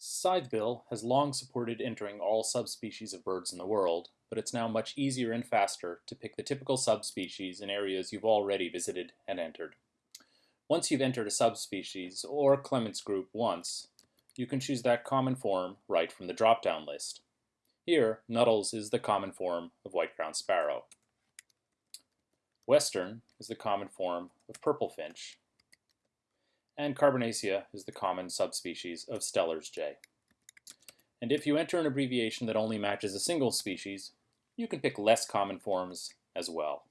Scythebill has long supported entering all subspecies of birds in the world, but it's now much easier and faster to pick the typical subspecies in areas you've already visited and entered. Once you've entered a subspecies or Clements group once, you can choose that common form right from the drop-down list. Here, Nuttall's is the common form of white-crowned sparrow. Western is the common form of purple finch, and Carbonacea is the common subspecies of Steller's jay. And if you enter an abbreviation that only matches a single species, you can pick less common forms as well.